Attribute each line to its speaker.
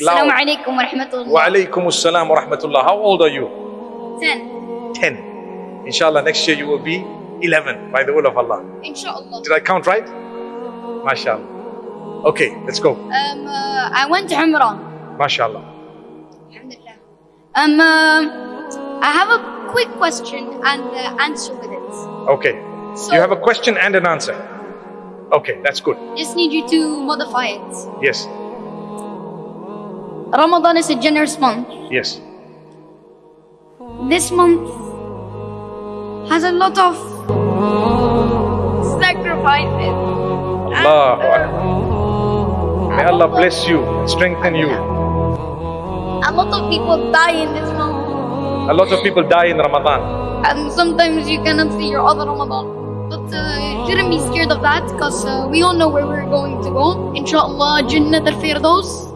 Speaker 1: Assalamu alaikum wa rahmatullah.
Speaker 2: Wa assalam wa rahmatullah. How old are you?
Speaker 1: 10.
Speaker 2: 10. Inshallah, next year you will be 11 by the will of Allah.
Speaker 1: Inshallah.
Speaker 2: Did I count right? MashaAllah. Okay, let's go.
Speaker 1: Um, uh, I went to Umrah.
Speaker 2: MashaAllah.
Speaker 1: Alhamdulillah. Um, uh, I have a quick question and uh, answer with it.
Speaker 2: Okay.
Speaker 1: So,
Speaker 2: You have a question and an answer. Okay, that's good.
Speaker 1: just need you to modify it.
Speaker 2: Yes,
Speaker 1: Ramadan is a generous month.
Speaker 2: yes.
Speaker 1: This month has a lot of sacrifices.
Speaker 2: Allahu Akbar. May Allah bless you and strengthen you.
Speaker 1: A lot of people die in this month.
Speaker 2: A lot of people die in Ramadan.
Speaker 1: and sometimes you cannot see your other Ramadan. But uh, you shouldn't be scared of that because uh, we all know where we're going to go. Inshallah, Jannat al Firdaus.